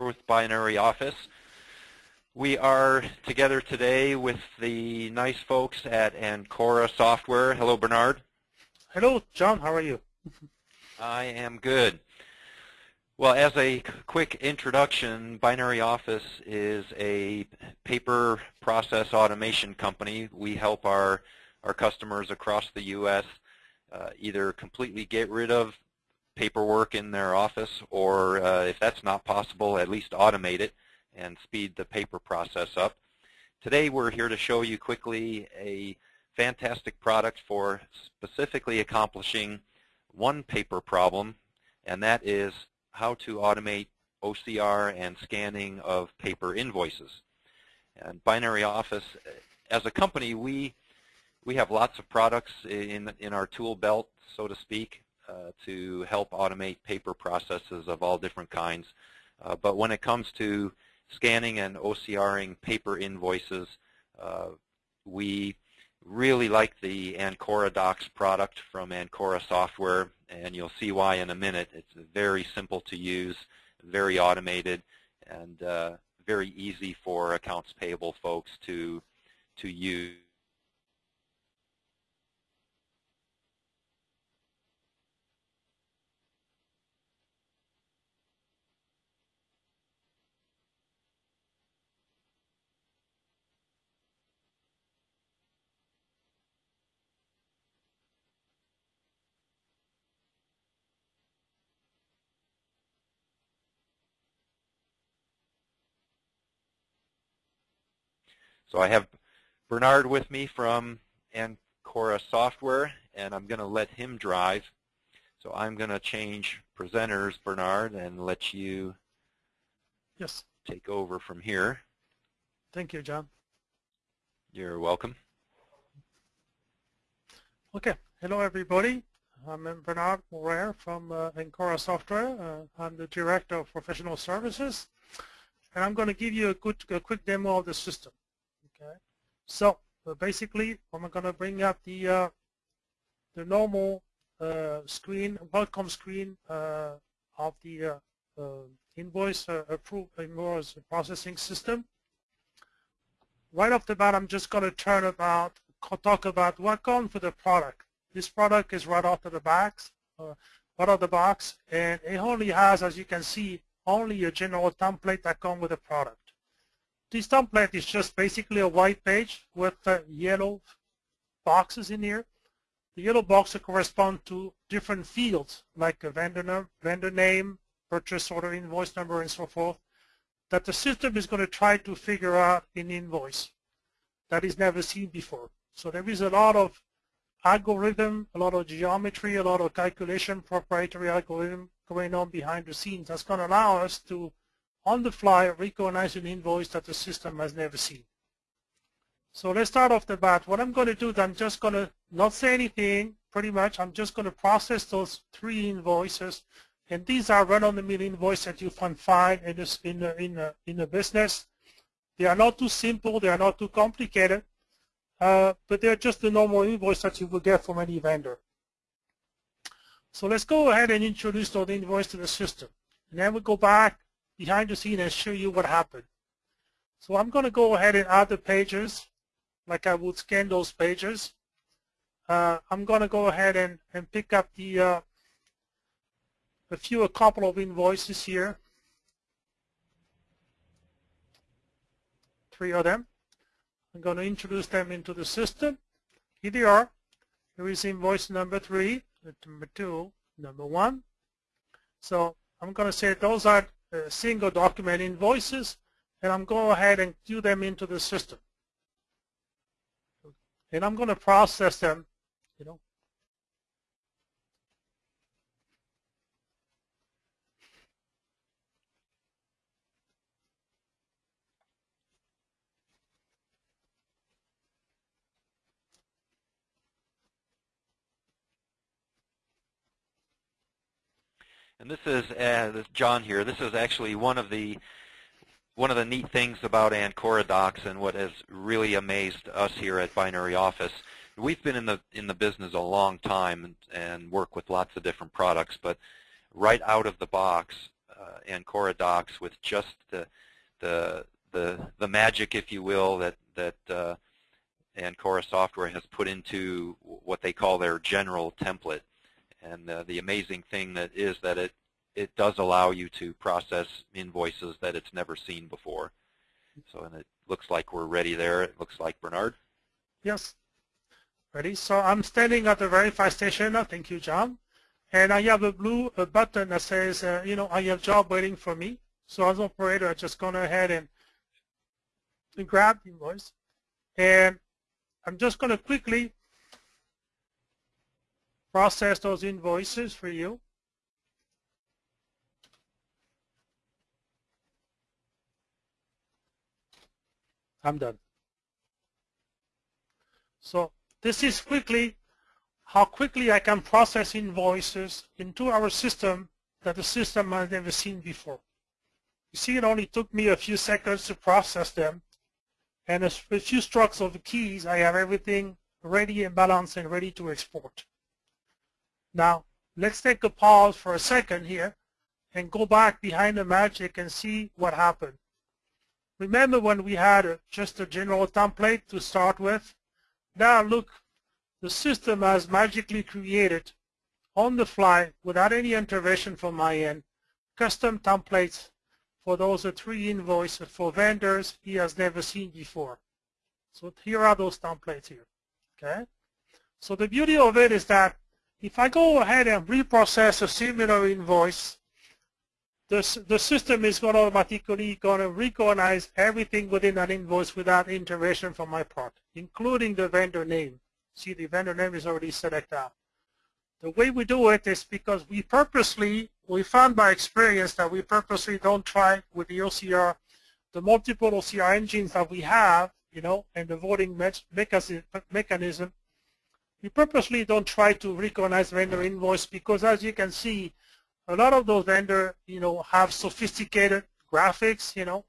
with Binary Office. We are together today with the nice folks at Ancora Software. Hello, Bernard. Hello, John. How are you? I am good. Well, as a quick introduction, Binary Office is a paper process automation company. We help our, our customers across the U.S. Uh, either completely get rid of paperwork in their office or uh, if that's not possible, at least automate it and speed the paper process up. Today we're here to show you quickly a fantastic product for specifically accomplishing one paper problem, and that is how to automate OCR and scanning of paper invoices. And Binary Office, as a company, we we have lots of products in in our tool belt, so to speak, uh, to help automate paper processes of all different kinds. Uh, but when it comes to scanning and OCRing paper invoices, uh, we really like the Ancora Docs product from Ancora Software, and you'll see why in a minute. It's very simple to use, very automated, and uh, very easy for accounts payable folks to to use. So I have Bernard with me from Ancora Software, and I'm going to let him drive. So I'm going to change presenters, Bernard, and let you yes. take over from here. Thank you, John. You're welcome. Okay. Hello, everybody. I'm Bernard Morer from uh, Ancora Software. Uh, I'm the Director of Professional Services. And I'm going to give you a, good, a quick demo of the system. Okay, so uh, basically, I'm going to bring up the uh, the normal uh, screen, welcome screen uh, of the uh, uh, invoice approved invoice processing system. Right off the bat, I'm just going to turn about talk about what comes with the product. This product is right off of the box, out of the box, and it only has, as you can see, only a general template that comes with the product. This template is just basically a white page with uh, yellow boxes in here. The yellow boxes correspond to different fields like a vendor, vendor name, purchase order, invoice number, and so forth that the system is going to try to figure out in invoice that is never seen before. So there is a lot of algorithm, a lot of geometry, a lot of calculation, proprietary algorithm going on behind the scenes that's going to allow us to on the fly recognize an invoice that the system has never seen. So let's start off the bat. What I'm going to do is I'm just going to not say anything, pretty much. I'm just going to process those three invoices. And these are run-of-the-mill invoices that you can find in, this, in, a, in, in business. They are not too simple. They are not too complicated. Uh, but they're just the normal invoice that you will get from any vendor. So let's go ahead and introduce those invoices to the system. And then we go back behind the scene and show you what happened. So I'm going to go ahead and add the pages like I would scan those pages. Uh, I'm going to go ahead and, and pick up the uh, a few, a couple of invoices here. Three of them. I'm going to introduce them into the system. Here they are. Here is invoice number three, number two, number one. So I'm going to say those are single document invoices, and I'm going go ahead and do them into the system. And I'm going to process them, you know, And this is uh, this John here. This is actually one of the one of the neat things about Ancora Docs and what has really amazed us here at Binary Office. We've been in the in the business a long time and, and work with lots of different products, but right out of the box, uh, Ancora docs with just the the the the magic, if you will, that that uh, Ancora software has put into what they call their general template. And uh, the amazing thing that is that it it does allow you to process invoices that it's never seen before. So and it looks like we're ready there. It looks like Bernard. Yes. Ready? So I'm standing at the verify station. Thank you, John. And I have a blue a button that says, uh, you know, I have job waiting for me. So as an operator, I just go ahead and, and grab the invoice. And I'm just going to quickly process those invoices for you. I'm done. So this is quickly how quickly I can process invoices into our system that the system has never seen before. You see, it only took me a few seconds to process them. And a few strokes of the keys, I have everything ready and balanced and ready to export. Now, let's take a pause for a second here and go back behind the magic and see what happened. Remember when we had a, just a general template to start with? Now look, the system has magically created on the fly without any intervention from my end custom templates for those three invoices for vendors he has never seen before. So here are those templates here. Okay. So the beauty of it is that if I go ahead and reprocess a similar invoice the, the system is going to automatically going to recognize everything within that invoice without intervention from my part, including the vendor name. See, the vendor name is already selected out. The way we do it is because we purposely, we found by experience that we purposely don't try with the OCR, the multiple OCR engines that we have, you know, and the voting mechanism, we purposely don't try to recognize vendor invoice because as you can see, a lot of those vendors, you know, have sophisticated graphics, you know,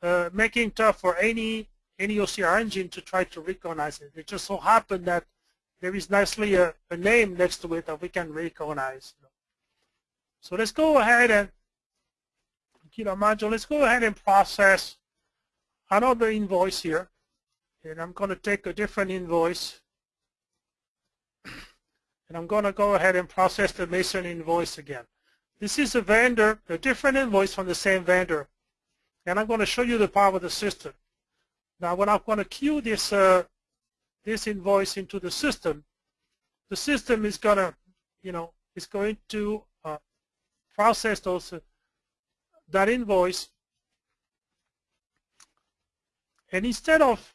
uh, making tough for any any OCR engine to try to recognize it. It just so happened that there is nicely a, a name next to it that we can recognize. So let's go ahead and, Kilo module, let's go ahead and process another invoice here. And I'm going to take a different invoice. And I'm going to go ahead and process the Mason invoice again. This is a vendor, a different invoice from the same vendor. And I'm going to show you the power of the system. Now, when I'm going to queue this, uh, this invoice into the system, the system is going to, you know, is going to uh, process those, uh, that invoice. And instead of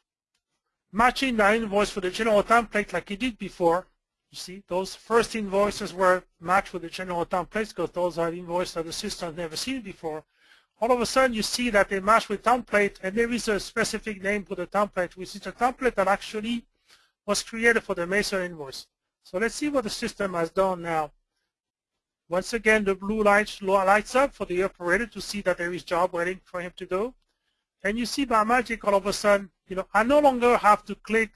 matching the invoice for the general template like it did before, you see, those first invoices were matched with the general templates because those are invoices that the system has never seen before. All of a sudden, you see that they match with template, and there is a specific name for the template, which is a template that actually was created for the Mason invoice. So let's see what the system has done now. Once again, the blue light lights up for the operator to see that there is job waiting for him to do. And you see by magic, all of a sudden, you know, I no longer have to click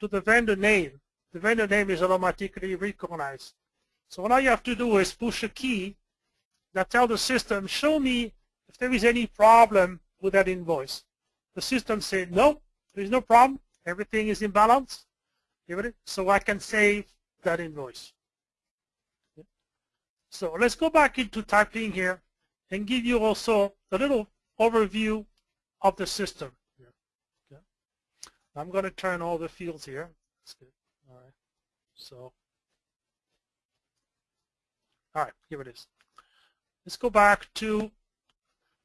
to the vendor name the vendor name is automatically recognized. So all you have to do is push a key that tells the system, show me if there is any problem with that invoice. The system says, no, there is no problem. Everything is in balance. So I can save that invoice. So let's go back into typing here and give you also a little overview of the system. I'm going to turn all the fields here. That's good. So, all right, here it is. Let's go back to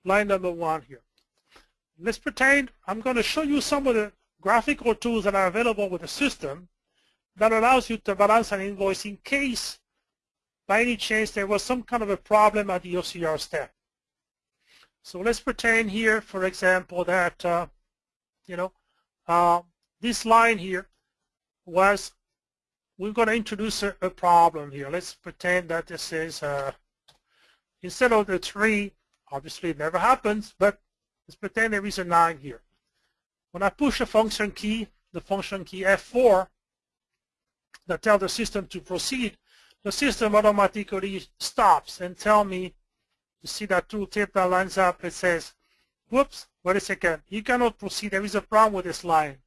line number one here. Let's pretend I'm going to show you some of the graphical tools that are available with the system that allows you to balance an invoice in case by any chance there was some kind of a problem at the OCR step. So let's pretend here, for example, that, uh, you know, uh, this line here was we're going to introduce a, a, problem here. Let's pretend that this is, uh, instead of the 3, obviously it never happens, but let's pretend there is a 9 here. When I push a function key, the function key F4, that tells the system to proceed, the system automatically stops and tell me, you see that tooltip that lines up, it says, whoops, wait a second, you cannot proceed, there is a problem with this line.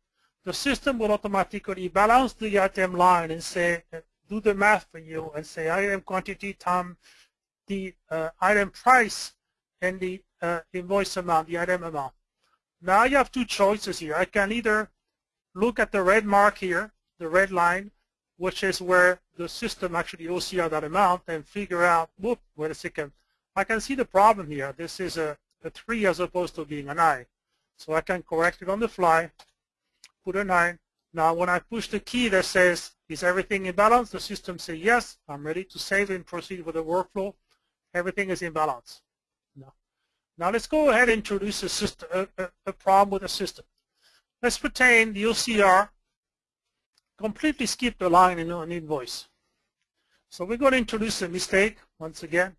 The system will automatically balance the item line and say, do the math for you and say item quantity times the uh, item price and the uh, invoice amount, the item amount. Now you have two choices here. I can either look at the red mark here, the red line, which is where the system actually OCR that amount and figure out, whoop, wait a second, I can see the problem here. This is a, a 3 as opposed to being an I. So I can correct it on the fly, put a 9. Now when I push the key that says, is everything in balance? The system says, yes, I'm ready to save and proceed with the workflow. Everything is in balance. Now, now let's go ahead and introduce a, system, a, a, a problem with the system. Let's pretend the OCR completely skipped a line in an invoice. So we're going to introduce a mistake once again,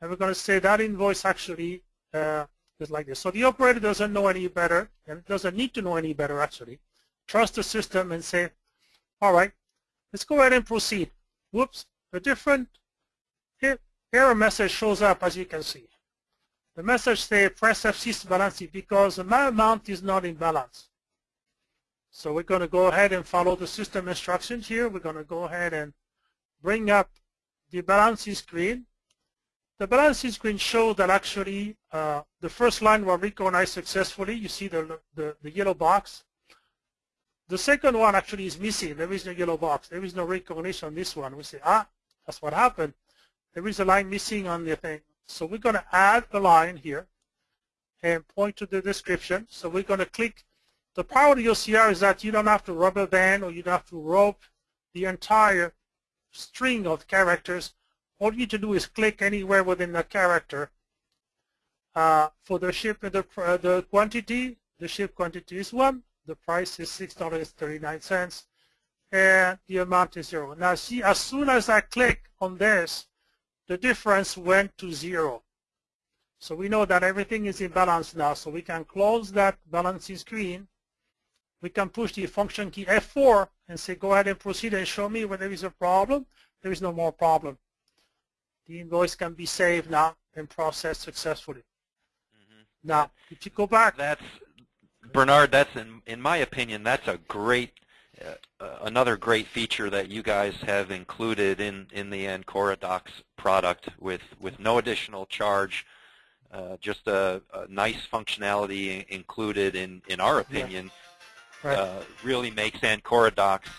and we're going to say that invoice actually uh, is like this. So the operator doesn't know any better, and doesn't need to know any better actually. Trust the system and say, all right, let's go ahead and proceed. Whoops, a different error message shows up as you can see. The message says press F6 to balance it because my amount is not in balance. So we're going to go ahead and follow the system instructions here. We're going to go ahead and bring up the balancing screen. The balancing screen shows that actually uh, the first line was recognized successfully. You see the, the, the, yellow box. The second one actually is missing. There is no yellow box. There is no recognition on this one. We say, ah, that's what happened. There is a line missing on the thing. So we're going to add a line here and point to the description. So we're going to click. The power of the OCR is that you don't have to rubber band or you don't have to rope the entire string of characters. All you need to do is click anywhere within the character. Uh, for the ship, the, uh, the quantity, the ship quantity is 1. The price is $6.39 and the amount is 0. Now see, as soon as I click on this, the difference went to zero. So we know that everything is in balance now. So we can close that balancing screen. We can push the function key F4 and say, go ahead and proceed and show me where there is a problem. There is no more problem. The invoice can be saved now and processed successfully. Mm -hmm. Now, if you go back. That's, Bernard, that's, in, in my opinion, that's a great uh, another great feature that you guys have included in, in the Ancora Docs product with, with no additional charge, uh, just a, a, nice functionality included in, in our opinion, yeah. right. uh, really makes Ancora Docs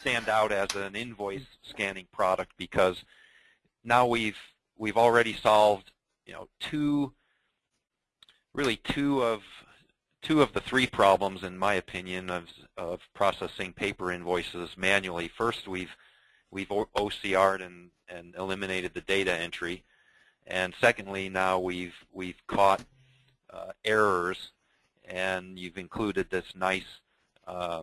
stand out as an invoice scanning product because now we've we've already solved you know two really two of two of the three problems, in my opinion, of, of processing paper invoices manually. First, we've we've OCR'd and, and eliminated the data entry, and secondly, now we've we've caught uh, errors, and you've included this nice uh,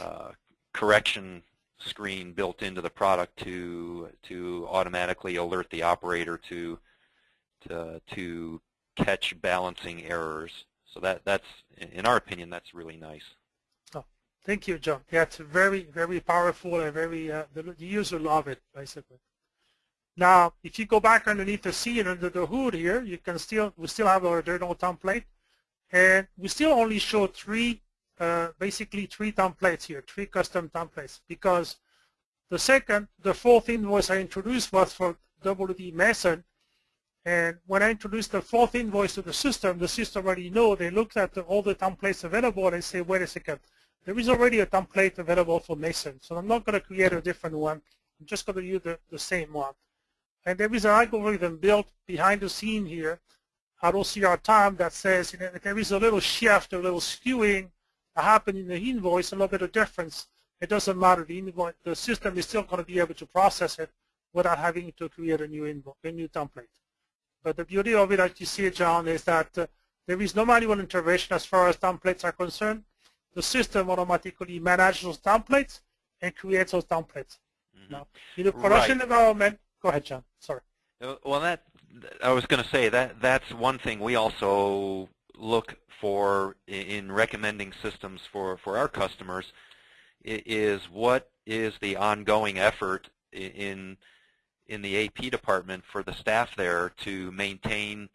uh, correction screen built into the product to to automatically alert the operator to to to catch balancing errors. So that that's, in our opinion, that's really nice. Oh, thank you, John. Yeah, it's very, very powerful and very, uh, the, user love it, basically. Now, if you go back underneath the scene under the hood here, you can still, we still have our general template. And we still only show three, uh, basically three templates here, three custom templates, because the second, the fourth invoice I introduced was for WD Mason, and when I introduced the fourth invoice to the system, the system already know, they looked at the, all the templates available and say, wait a second, there is already a template available for Mason, so I'm not going to create a different one. I'm just going to use the, the same one. And there is an algorithm built behind the scene here at OCR time that says you know, there is a little shift, a little skewing that happened in the invoice, a little bit of difference. It doesn't matter. The, invoice, the system is still going to be able to process it without having to create a new, invoice, a new template. But the beauty of it, as you see, John, is that uh, there is no manual intervention as far as templates are concerned. The system automatically manages those templates and creates those templates. Mm -hmm. Now, in the production right. environment, go ahead, John. Sorry. Uh, well, that I was going to say that that's one thing we also look for in recommending systems for for our customers is what is the ongoing effort in in the AP department for the staff there to maintain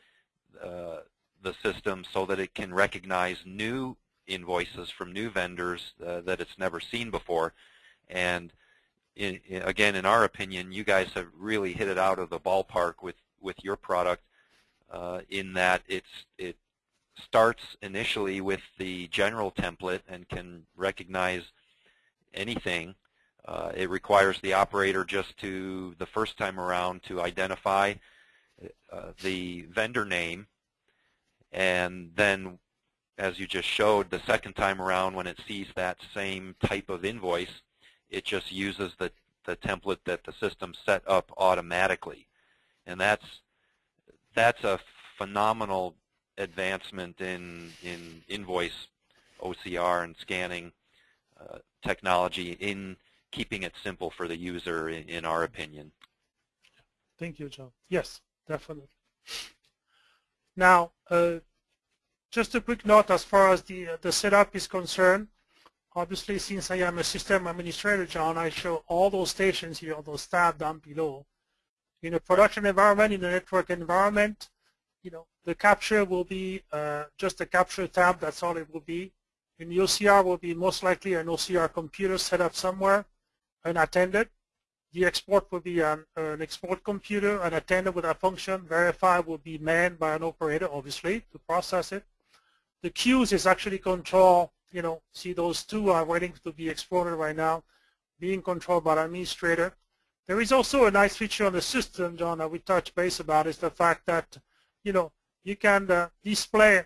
uh, the system so that it can recognize new invoices from new vendors uh, that it's never seen before. And in, in, again, in our opinion, you guys have really hit it out of the ballpark with, with your product uh, in that it's, it starts initially with the general template and can recognize anything. Uh, it requires the operator just to, the first time around, to identify uh, the vendor name and then as you just showed, the second time around when it sees that same type of invoice, it just uses the, the template that the system set up automatically. And that's, that's a phenomenal advancement in, in invoice OCR and scanning uh, technology in keeping it simple for the user, in, in our opinion. Thank you, John. Yes, definitely. Now, uh, just a quick note as far as the, uh, the setup is concerned. Obviously, since I am a system administrator, John, I show all those stations here, those tabs down below. In a production environment, in a network environment, you know, the capture will be uh, just a capture tab, that's all it will be. In the OCR will be most likely an OCR computer set up somewhere, unattended. The export will be an, an export computer, unattended with a function. Verify will be manned by an operator, obviously, to process it. The queues is actually control, you know, see those two are waiting to be exported right now, being controlled by the administrator. There is also a nice feature on the system, John, that we touched base about is the fact that, you know, you can uh, display,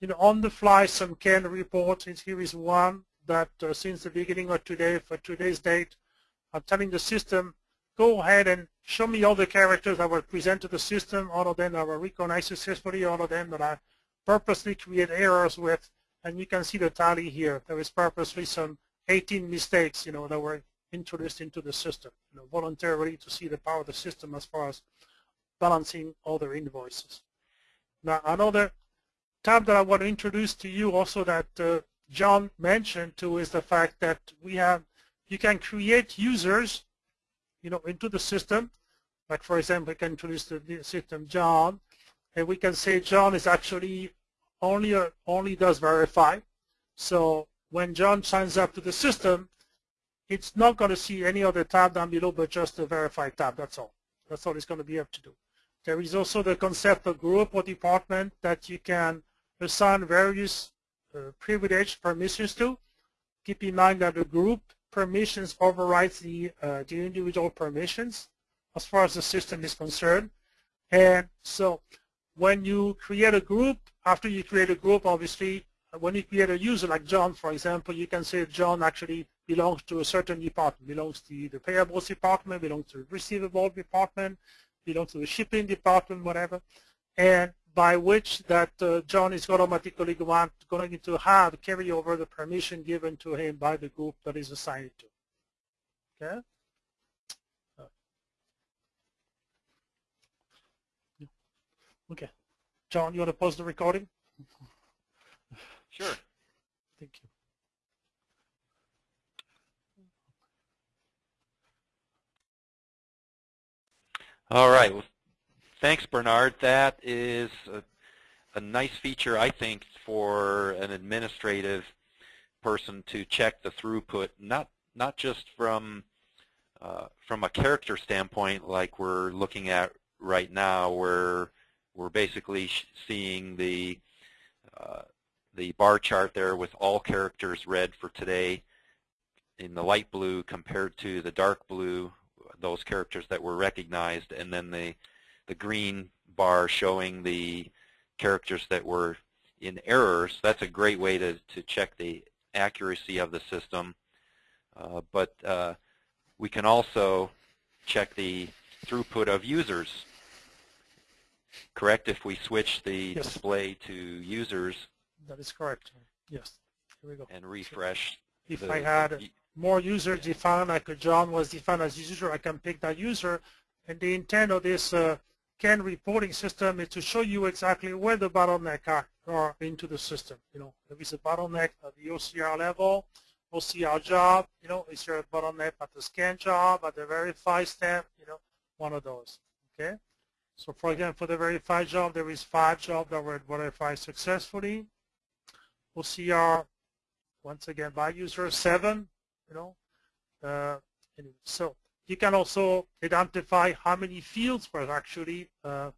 you know, on the fly some CAN reports. Here is one that uh, since the beginning of today, for today's date, I'm telling the system, go ahead and show me all the characters that were presented to the system, all of them that were recognized successfully, all of them that I purposely create errors with, and you can see the tally here. There is purposely some 18 mistakes, you know, that were introduced into the system, you know, voluntarily to see the power of the system as far as balancing all other invoices. Now, another tab that I want to introduce to you also that uh, John mentioned too is the fact that we have, you can create users, you know, into the system. Like for example, we can introduce the system John, and we can say John is actually only only does verify. So when John signs up to the system, it's not going to see any other tab down below but just the verify tab. That's all. That's all it's going to be able to do. There is also the concept of group or department that you can assign various uh, privileged permissions to. Keep in mind that the group permissions overrides the, uh, the individual permissions as far as the system is concerned. And so when you create a group, after you create a group, obviously, when you create a user like John, for example, you can say John actually belongs to a certain department, belongs to the payables department, belongs to the receivable department, belongs to the shipping department, whatever, and by which that uh, John is automatically going, going to have carry over the permission given to him by the group that is assigned to. Okay? Okay. John, you want to pause the recording? Sure. Thank you. All right. Well, thanks, Bernard. That is a, a nice feature, I think, for an administrative person to check the throughput, not not just from uh, from a character standpoint, like we're looking at right now, where we're basically seeing the uh, the bar chart there with all characters red for today in the light blue compared to the dark blue, those characters that were recognized, and then the the green bar showing the characters that were in errors. That's a great way to, to check the accuracy of the system. Uh, but uh, we can also check the throughput of users correct if we switch the yes. display to users? That is correct. Yes. Here we go. And refresh. If the, I had more users defined, like John was defined as user, I can pick that user. And the intent of this uh, CAN reporting system is to show you exactly where the bottleneck are, are into the system. You know, if it's a bottleneck at the OCR level, OCR job, you know, is a bottleneck at the scan job, at the verify step, you know, one of those. Okay. So for example, for the verify job, there is five jobs that were verified successfully. OCR, once again, by user seven, you know. Uh, so you can also identify how many fields were actually, uh,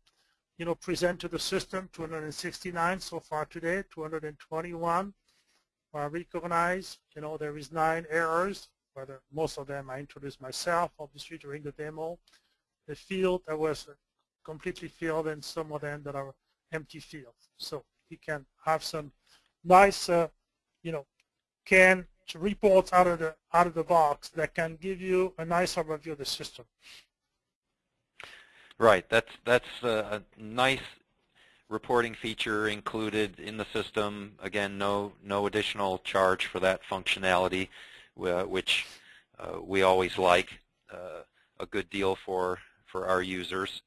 you know, present to the system, 269 so far today, 221 are recognized. You know, there is nine errors, whether most of them I introduced myself, obviously, during the demo. The field that was completely filled and some of them that are empty fields. So you can have some nice, uh, you know, can reports out of the out of the box that can give you a nice overview of the system. Right. That's that's a nice reporting feature included in the system. Again, no no additional charge for that functionality, which uh, we always like. Uh, a good deal for for our users.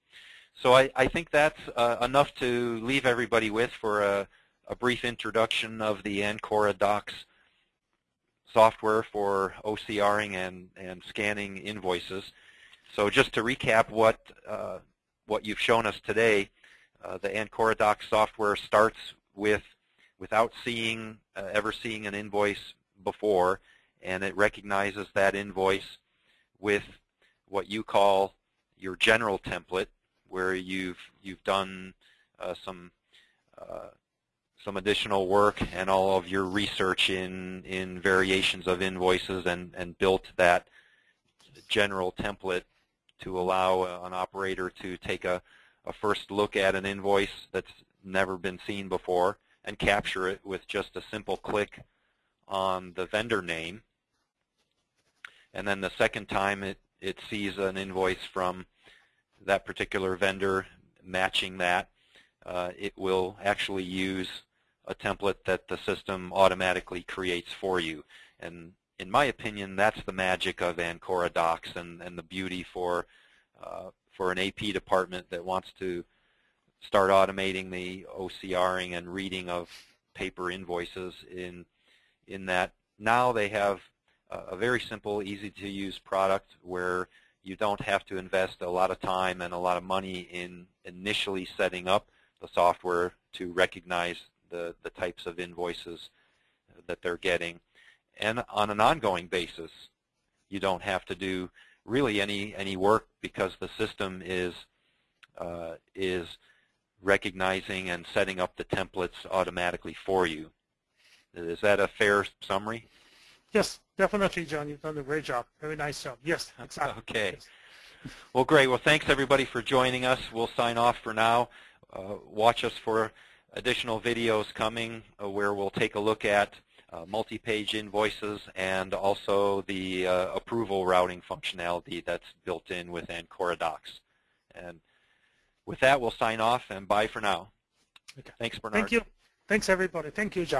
So I, I think that's uh, enough to leave everybody with for a, a brief introduction of the Ancora Docs software for OCRing and, and scanning invoices. So just to recap what, uh, what you've shown us today, uh, the Ancora Docs software starts with without seeing uh, ever seeing an invoice before, and it recognizes that invoice with what you call your general template, where you've you've done uh, some uh, some additional work and all of your research in in variations of invoices and and built that general template to allow an operator to take a, a first look at an invoice that's never been seen before and capture it with just a simple click on the vendor name. And then the second time it, it sees an invoice from that particular vendor matching that, uh, it will actually use a template that the system automatically creates for you. And in my opinion, that's the magic of Ancora Docs and, and the beauty for, uh, for an AP department that wants to start automating the OCRing and reading of paper invoices in, in that now they have a very simple, easy-to-use product where you don't have to invest a lot of time and a lot of money in initially setting up the software to recognize the, the types of invoices that they're getting. And on an ongoing basis, you don't have to do really any, any work because the system is, uh, is recognizing and setting up the templates automatically for you. Is that a fair summary? Yes, definitely, John. You've done a great job. Very nice job. Yes, exactly. Okay. Yes. Well, great. Well, thanks everybody for joining us. We'll sign off for now. Uh, watch us for additional videos coming uh, where we'll take a look at uh, multi-page invoices and also the uh, approval routing functionality that's built in with Ancora Docs. And with that, we'll sign off and bye for now. Okay. Thanks, Bernard. Thank you. Thanks, everybody. Thank you, John.